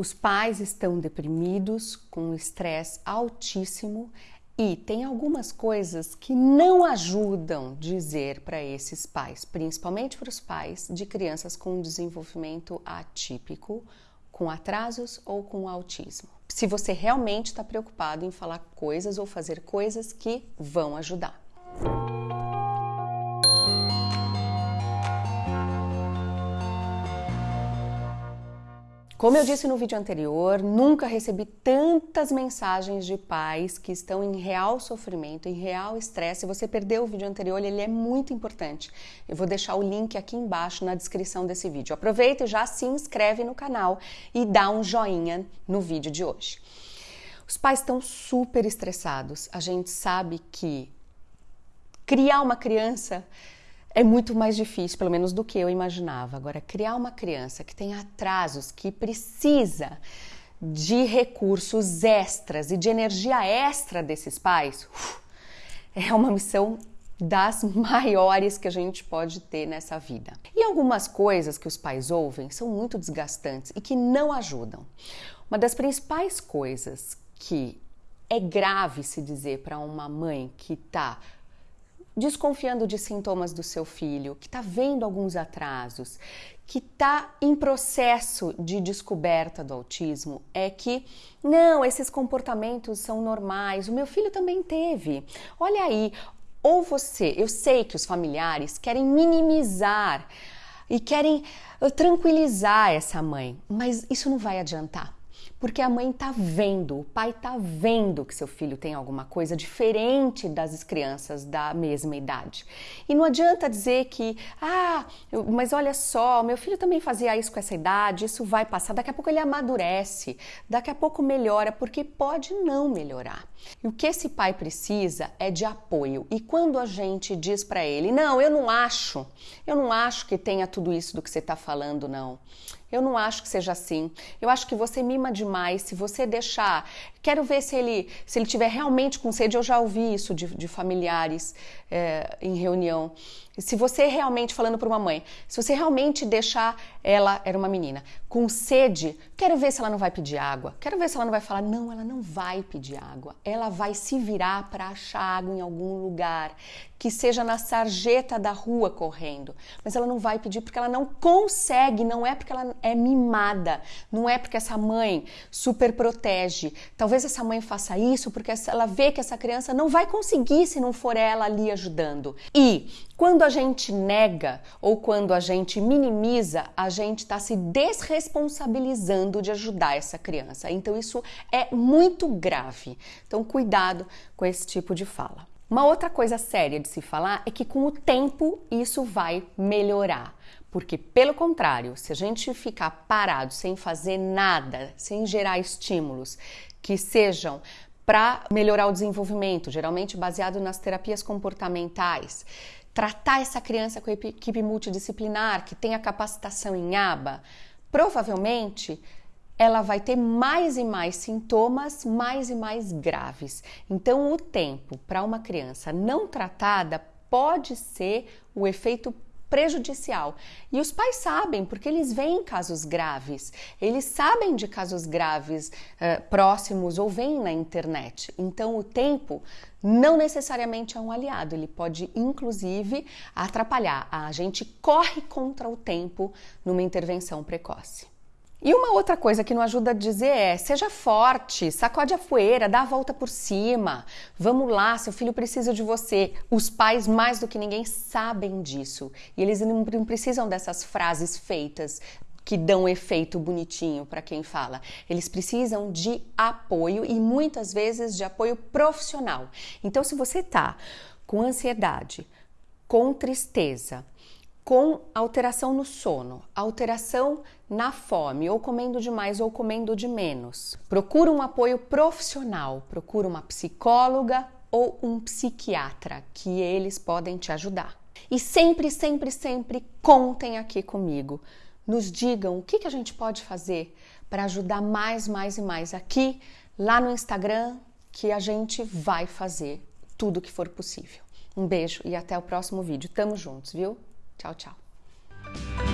Os pais estão deprimidos, com estresse altíssimo e tem algumas coisas que não ajudam dizer para esses pais, principalmente para os pais de crianças com desenvolvimento atípico, com atrasos ou com autismo. Se você realmente está preocupado em falar coisas ou fazer coisas que vão ajudar. Como eu disse no vídeo anterior, nunca recebi tantas mensagens de pais que estão em real sofrimento, em real estresse. Se você perdeu o vídeo anterior, ele é muito importante. Eu vou deixar o link aqui embaixo na descrição desse vídeo. Aproveita e já se inscreve no canal e dá um joinha no vídeo de hoje. Os pais estão super estressados. A gente sabe que criar uma criança é muito mais difícil, pelo menos do que eu imaginava. Agora, criar uma criança que tem atrasos, que precisa de recursos extras e de energia extra desses pais, é uma missão das maiores que a gente pode ter nessa vida. E algumas coisas que os pais ouvem são muito desgastantes e que não ajudam. Uma das principais coisas que é grave se dizer para uma mãe que está desconfiando de sintomas do seu filho, que está vendo alguns atrasos, que está em processo de descoberta do autismo, é que não, esses comportamentos são normais, o meu filho também teve. Olha aí, ou você, eu sei que os familiares querem minimizar e querem uh, tranquilizar essa mãe, mas isso não vai adiantar. Porque a mãe tá vendo, o pai tá vendo que seu filho tem alguma coisa diferente das crianças da mesma idade. E não adianta dizer que, ah, mas olha só, meu filho também fazia isso com essa idade, isso vai passar, daqui a pouco ele amadurece, daqui a pouco melhora, porque pode não melhorar. E o que esse pai precisa é de apoio. E quando a gente diz para ele, não, eu não acho, eu não acho que tenha tudo isso do que você está falando, não. Eu não acho que seja assim. Eu acho que você mima demais. Se você deixar, quero ver se ele se ele tiver realmente com sede. Eu já ouvi isso de, de familiares é, em reunião. Se você realmente falando para uma mãe, se você realmente deixar ela era uma menina com sede, quero ver se ela não vai pedir água. Quero ver se ela não vai falar não, ela não vai pedir água. Ela vai se virar para achar água em algum lugar que seja na sarjeta da rua correndo, mas ela não vai pedir porque ela não consegue, não é porque ela é mimada, não é porque essa mãe super protege. Talvez essa mãe faça isso porque ela vê que essa criança não vai conseguir se não for ela ali ajudando. E quando a gente nega ou quando a gente minimiza, a gente está se desresponsabilizando de ajudar essa criança. Então isso é muito grave. Então cuidado com esse tipo de fala. Uma outra coisa séria de se falar é que com o tempo isso vai melhorar. Porque, pelo contrário, se a gente ficar parado sem fazer nada, sem gerar estímulos que sejam para melhorar o desenvolvimento, geralmente baseado nas terapias comportamentais, tratar essa criança com equipe multidisciplinar que tem a capacitação em aba, provavelmente ela vai ter mais e mais sintomas, mais e mais graves. Então, o tempo para uma criança não tratada pode ser o efeito prejudicial. E os pais sabem, porque eles veem casos graves, eles sabem de casos graves uh, próximos ou veem na internet. Então, o tempo não necessariamente é um aliado, ele pode inclusive atrapalhar. A gente corre contra o tempo numa intervenção precoce. E uma outra coisa que não ajuda a dizer é: seja forte, sacode a poeira, dá a volta por cima. Vamos lá, seu filho precisa de você. Os pais, mais do que ninguém, sabem disso. E eles não precisam dessas frases feitas que dão efeito bonitinho para quem fala. Eles precisam de apoio e muitas vezes de apoio profissional. Então, se você tá com ansiedade, com tristeza, com alteração no sono, alteração na fome, ou comendo demais ou comendo de menos. Procura um apoio profissional, procura uma psicóloga ou um psiquiatra, que eles podem te ajudar. E sempre, sempre, sempre contem aqui comigo. Nos digam o que, a gente pode fazer para ajudar mais, mais e mais aqui, lá no Instagram, que a gente vai fazer tudo o que for possível. Um beijo e até o próximo vídeo. Tamo juntos, viu? Tchau, tchau.